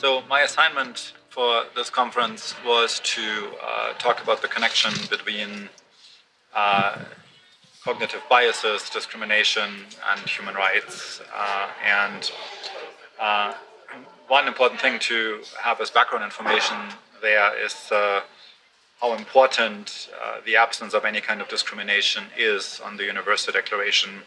So my assignment for this conference was to uh, talk about the connection between uh, cognitive biases, discrimination, and human rights. Uh, and uh, one important thing to have as background information there is uh, how important uh, the absence of any kind of discrimination is on the Universal Declaration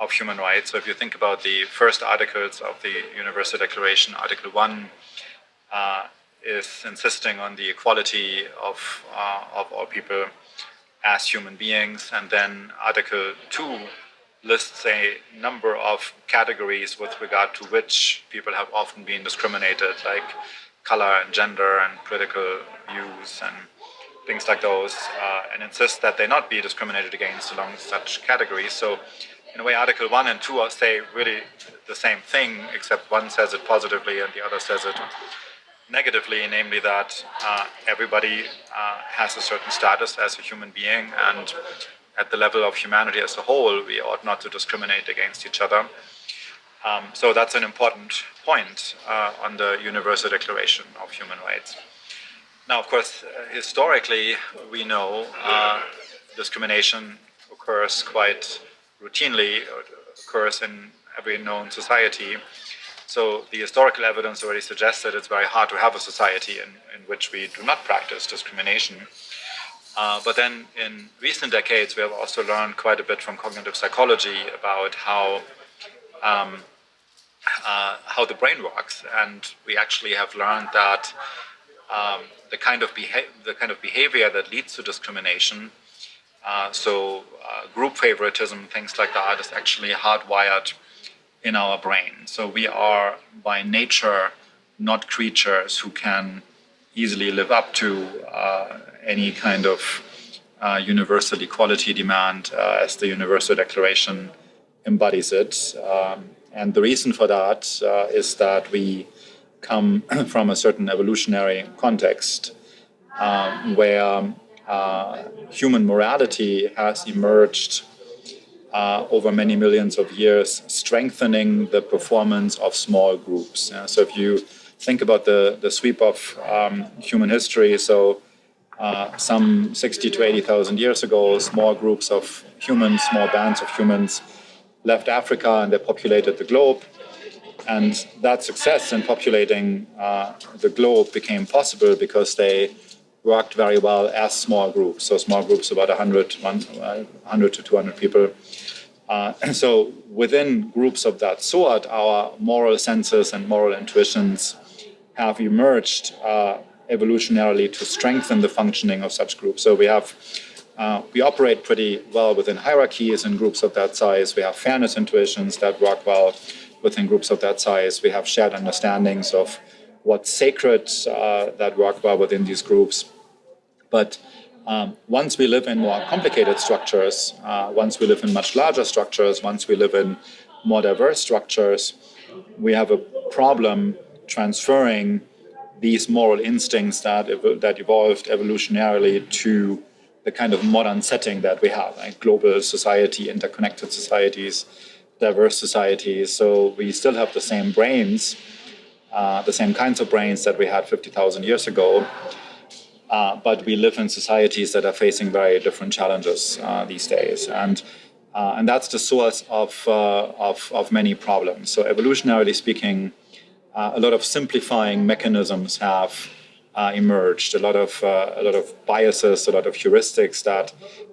of Human Rights. So if you think about the first articles of the Universal Declaration, Article 1 uh, is insisting on the equality of, uh, of all people as human beings, and then Article 2 lists a number of categories with regard to which people have often been discriminated, like color and gender and political views and things like those, uh, and insists that they not be discriminated against along such categories. So in a way, Article 1 and 2 say really the same thing, except one says it positively and the other says it negatively, namely that uh, everybody uh, has a certain status as a human being, and at the level of humanity as a whole, we ought not to discriminate against each other. Um, so that's an important point uh, on the Universal Declaration of Human Rights. Now, of course, historically, we know uh, discrimination occurs quite routinely occurs in every known society. So the historical evidence already suggests that it's very hard to have a society in, in which we do not practice discrimination. Uh, but then in recent decades, we have also learned quite a bit from cognitive psychology about how um, uh, how the brain works, and we actually have learned that um, the kind of the kind of behavior that leads to discrimination uh, so uh, group favoritism, things like that, is actually hardwired in our brain. So we are by nature not creatures who can easily live up to uh, any kind of uh, universal equality demand uh, as the Universal Declaration embodies it. Um, and the reason for that is that we come from a certain evolutionary context um, where uh, human morality has emerged uh, over many millions of years, strengthening the performance of small groups. Uh, so if you think about the, the sweep of um, human history, so uh, some 60 to 80,000 years ago, small groups of humans, small bands of humans left Africa and they populated the globe. And that success in populating uh, the globe became possible because they worked very well as small groups. So small groups about 100, 100 to 200 people. Uh, so within groups of that sort, our moral senses and moral intuitions have emerged uh, evolutionarily to strengthen the functioning of such groups. So we have uh, we operate pretty well within hierarchies in groups of that size. We have fairness intuitions that work well within groups of that size. We have shared understandings of what's sacred uh, that work well within these groups. But um, once we live in more complicated structures, uh, once we live in much larger structures, once we live in more diverse structures, we have a problem transferring these moral instincts that, ev that evolved evolutionarily to the kind of modern setting that we have, like global society, interconnected societies, diverse societies. So we still have the same brains, uh, the same kinds of brains that we had 50,000 years ago, uh, but we live in societies that are facing very different challenges uh, these days. And, uh, and that's the source of, uh, of, of, many problems. So evolutionarily speaking, uh, a lot of simplifying mechanisms have emerged, a lot, of, a lot of biases, a lot of heuristics that,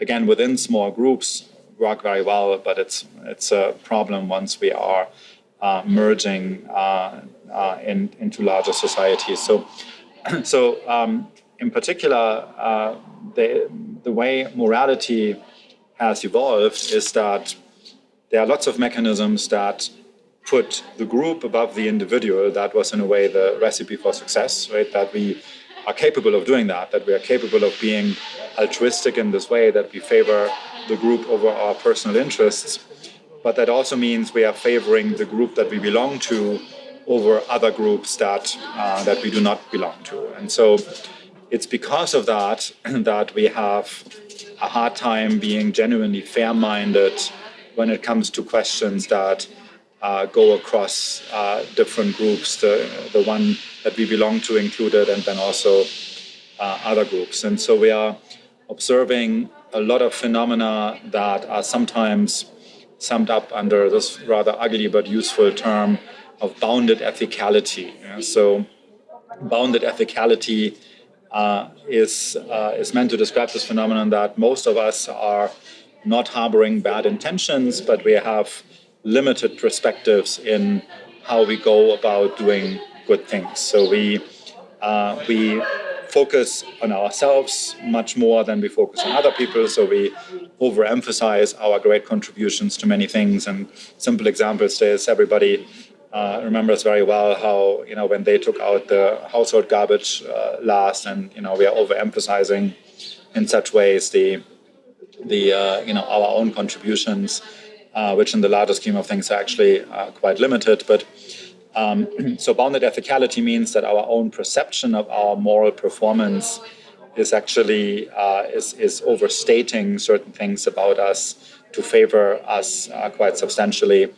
again, within small groups work very well, but it's, it's a problem once we are merging in, into larger societies. So, so um, in particular, uh, the, the way morality has evolved is that there are lots of mechanisms that put the group above the individual. That was in a way the recipe for success, right? That we are capable of doing that, that we are capable of being altruistic in this way, that we favor the group over our personal interests. But that also means we are favoring the group that we belong to over other groups that, uh, that we do not belong to. And so it's because of that that we have a hard time being genuinely fair-minded when it comes to questions that uh, go across uh, different groups, the, the one that we belong to included, and then also uh, other groups. And so we are observing a lot of phenomena that are sometimes summed up under this rather ugly but useful term of bounded ethicality. Yeah? So bounded ethicality uh, is, uh, is meant to describe this phenomenon that most of us are not harboring bad intentions, but we have limited perspectives in how we go about doing good things. So we, uh, we focus on ourselves much more than we focus on other people. So we overemphasize our great contributions to many things. And simple examples is everybody uh, remembers very well how, you know, when they took out the household garbage uh, last and, you know, we are overemphasizing in such ways the, the uh, you know, our own contributions, uh, which in the larger scheme of things are actually uh, quite limited. But um, so bounded ethicality means that our own perception of our moral performance is actually uh, is, is overstating certain things about us to favor us quite substantially.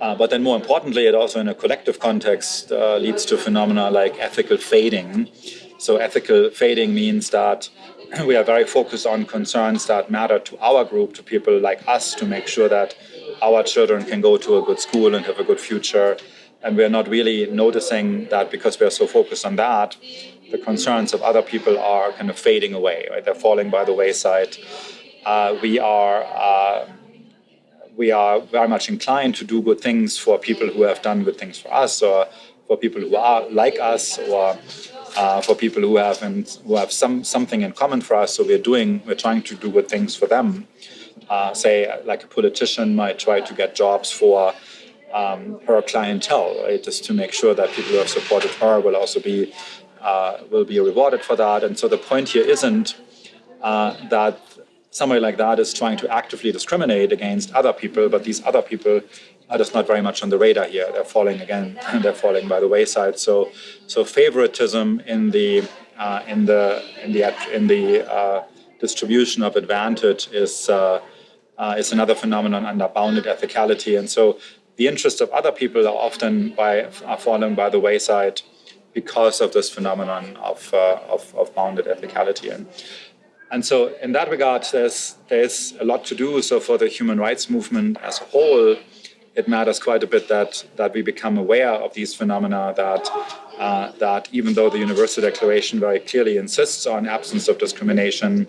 Uh, but then more importantly, it also in a collective context uh, leads to phenomena like ethical fading. So ethical fading means that we are very focused on concerns that matter to our group, to people like us, to make sure that our children can go to a good school and have a good future. And we're not really noticing that because we're so focused on that, the concerns of other people are kind of fading away, right? They're falling by the wayside. Uh, we are uh, we are very much inclined to do good things for people who have done good things for us or for people who are like us or uh, for people who have who have some something in common for us. So we're doing we're trying to do good things for them. Uh, say like a politician might try to get jobs for um, her clientele, right? Just to make sure that people who have supported her will also be uh, will be rewarded for that. And so the point here isn't uh, that somebody like that is trying to actively discriminate against other people, but these other people are just not very much on the radar here. They're falling again, and they're falling by the wayside. So, so favoritism in the uh, in the in the in the uh, distribution of advantage is uh, uh is another phenomenon under bounded ethicality, and so the interests of other people are often by are falling by the wayside because of this phenomenon of uh, of, of bounded ethicality and. And so in that regard, there's, there's a lot to do. So for the human rights movement as a whole, it matters quite a bit that, that we become aware of these phenomena that, uh, that even though the Universal Declaration very clearly insists on absence of discrimination,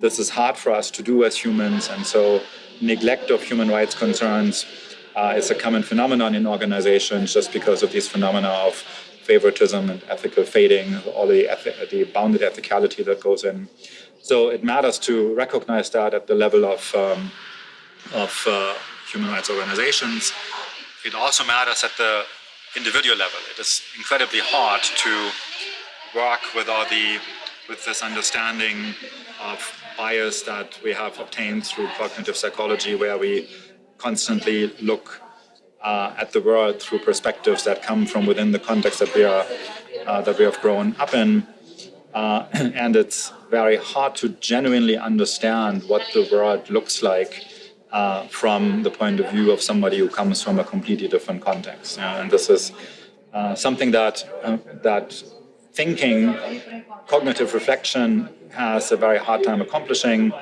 this is hard for us to do as humans. And so neglect of human rights concerns uh, is a common phenomenon in organizations just because of these phenomena of favoritism and ethical fading, all the, the bounded ethicality that goes in. So it matters to recognize that at the level of, um, of uh, human rights organizations. It also matters at the individual level. It is incredibly hard to work with all the with this understanding of bias that we have obtained through cognitive psychology, where we constantly look uh, at the world through perspectives that come from within the context that we are uh, that we have grown up in. Uh, and it's very hard to genuinely understand what the world looks like uh, from the point of view of somebody who comes from a completely different context. and this is uh, something that uh, that thinking, cognitive reflection has a very hard time accomplishing.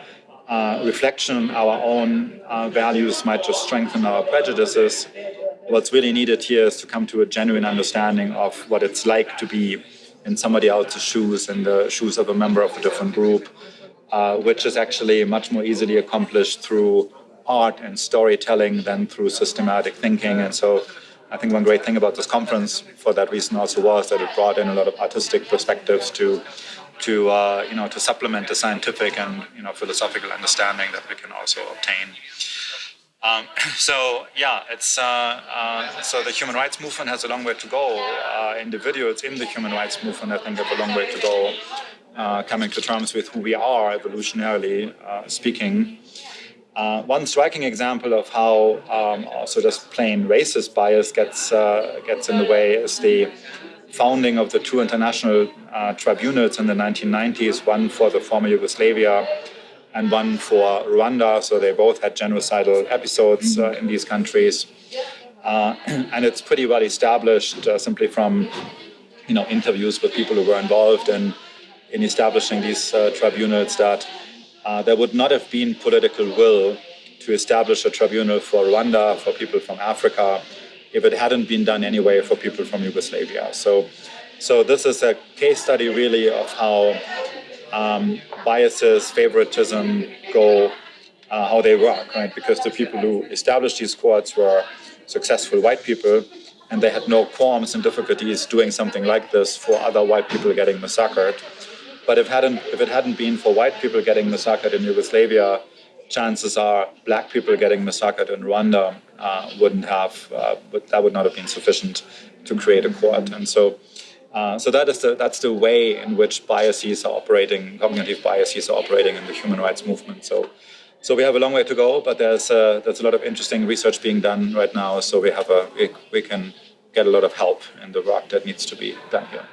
Uh, reflection, our own uh, values might just strengthen our prejudices. What's really needed here is to come to a genuine understanding of what it's like to be in somebody else's shoes, in the shoes of a member of a different group, uh, which is actually much more easily accomplished through art and storytelling than through systematic thinking. And so I think one great thing about this conference for that reason also was that it brought in a lot of artistic perspectives to to uh, you know to supplement the scientific and you know philosophical understanding that we can also obtain. Um, so yeah, it's uh, uh, so the human rights movement has a long way to go. Uh, individuals in the human rights movement, I think, have a long way to go, uh, coming to terms with who we are evolutionarily uh, speaking. Uh, one striking example of how um, also just plain racist bias gets gets in the way is the founding of the two international tribunals in the 1990s, one for the former Yugoslavia and one for Rwanda. So they both had genocidal episodes uh, in these countries. Uh, and it's pretty well established uh, simply from you know, interviews with people who were involved in, in establishing these uh, tribunals that uh, there would not have been political will to establish a tribunal for Rwanda, for people from Africa, if it hadn't been done anyway for people from Yugoslavia. So, so this is a case study really of how um, biases, favoritism go, uh, how they work, right? Because the people who established these courts were successful white people, and they had no qualms and difficulties doing something like this for other white people getting massacred. But if, hadn't, if it hadn't been for white people getting massacred in Yugoslavia, chances are black people getting massacred in Rwanda uh, wouldn't have, uh, but that would not have been sufficient to create a court. And so, uh, so that is the, that's the way in which biases are operating, cognitive biases are operating in the human rights movement. So, so we have a long way to go, but there's, uh, there's a lot of interesting research being done right now. So we have a, we, we can get a lot of help in the work that needs to be done here.